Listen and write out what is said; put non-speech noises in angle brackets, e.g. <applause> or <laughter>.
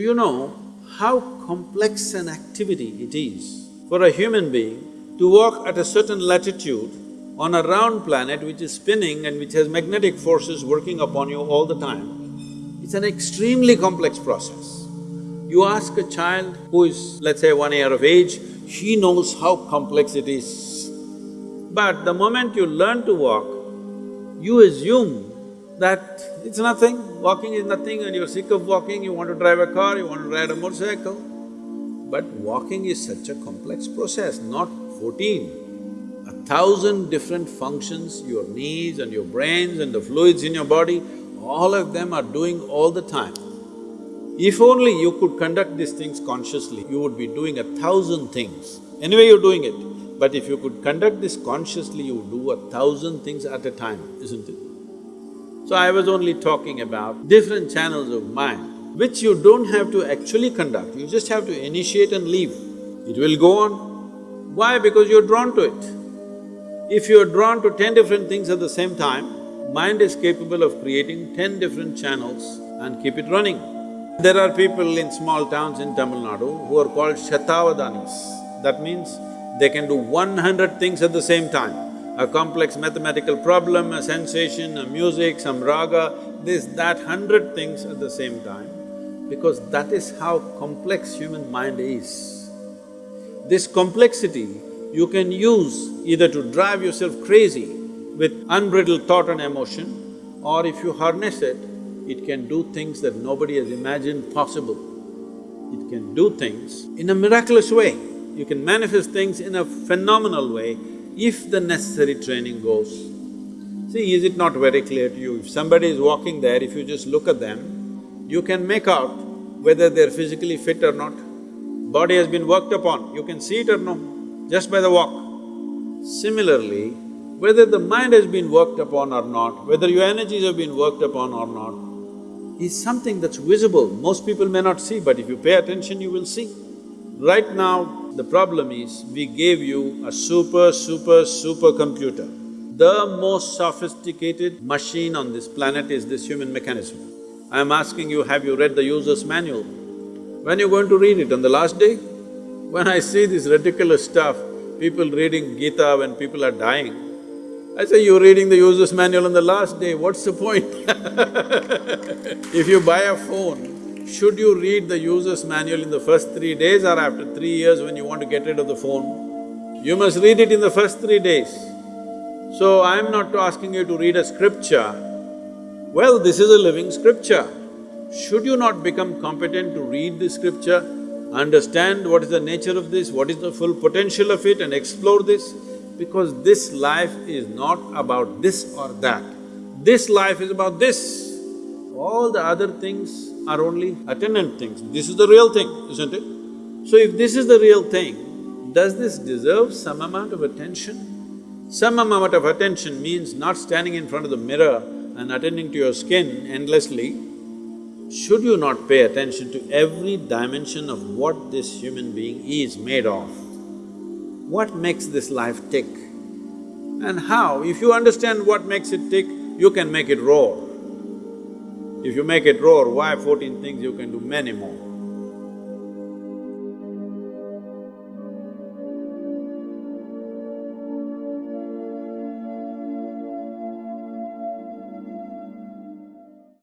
Do you know how complex an activity it is for a human being to walk at a certain latitude on a round planet which is spinning and which has magnetic forces working upon you all the time. It's an extremely complex process. You ask a child who is, let's say, one year of age, he knows how complex it is. But the moment you learn to walk, you assume that it's nothing, walking is nothing and you're sick of walking, you want to drive a car, you want to ride a motorcycle. But walking is such a complex process, not fourteen. A thousand different functions, your knees and your brains and the fluids in your body, all of them are doing all the time. If only you could conduct these things consciously, you would be doing a thousand things. Anyway, you're doing it. But if you could conduct this consciously, you would do a thousand things at a time, isn't it? So I was only talking about different channels of mind, which you don't have to actually conduct, you just have to initiate and leave. It will go on. Why? Because you're drawn to it. If you're drawn to ten different things at the same time, mind is capable of creating ten different channels and keep it running. There are people in small towns in Tamil Nadu who are called Shatavadanis. That means they can do one hundred things at the same time a complex mathematical problem, a sensation, a music, some raga, this, that, hundred things at the same time, because that is how complex human mind is. This complexity you can use either to drive yourself crazy with unbridled thought and emotion, or if you harness it, it can do things that nobody has imagined possible. It can do things in a miraculous way. You can manifest things in a phenomenal way if the necessary training goes. See, is it not very clear to you, if somebody is walking there, if you just look at them, you can make out whether they're physically fit or not. Body has been worked upon, you can see it or no, just by the walk. Similarly, whether the mind has been worked upon or not, whether your energies have been worked upon or not, is something that's visible. Most people may not see, but if you pay attention, you will see. Right now, the problem is, we gave you a super, super, super computer. The most sophisticated machine on this planet is this human mechanism. I am asking you, have you read the user's manual? When you're going to read it, on the last day? When I see this ridiculous stuff, people reading Gita when people are dying, I say, you're reading the user's manual on the last day, what's the point? <laughs> if you buy a phone, should you read the user's manual in the first three days or after three years when you want to get rid of the phone? You must read it in the first three days. So I'm not asking you to read a scripture. Well, this is a living scripture. Should you not become competent to read the scripture, understand what is the nature of this, what is the full potential of it and explore this? Because this life is not about this or that. This life is about this. All the other things are only attendant things. This is the real thing, isn't it? So if this is the real thing, does this deserve some amount of attention? Some amount of attention means not standing in front of the mirror and attending to your skin endlessly. Should you not pay attention to every dimension of what this human being is made of? What makes this life tick? And how? If you understand what makes it tick, you can make it roar. If you make it roar, why fourteen things, you can do many more.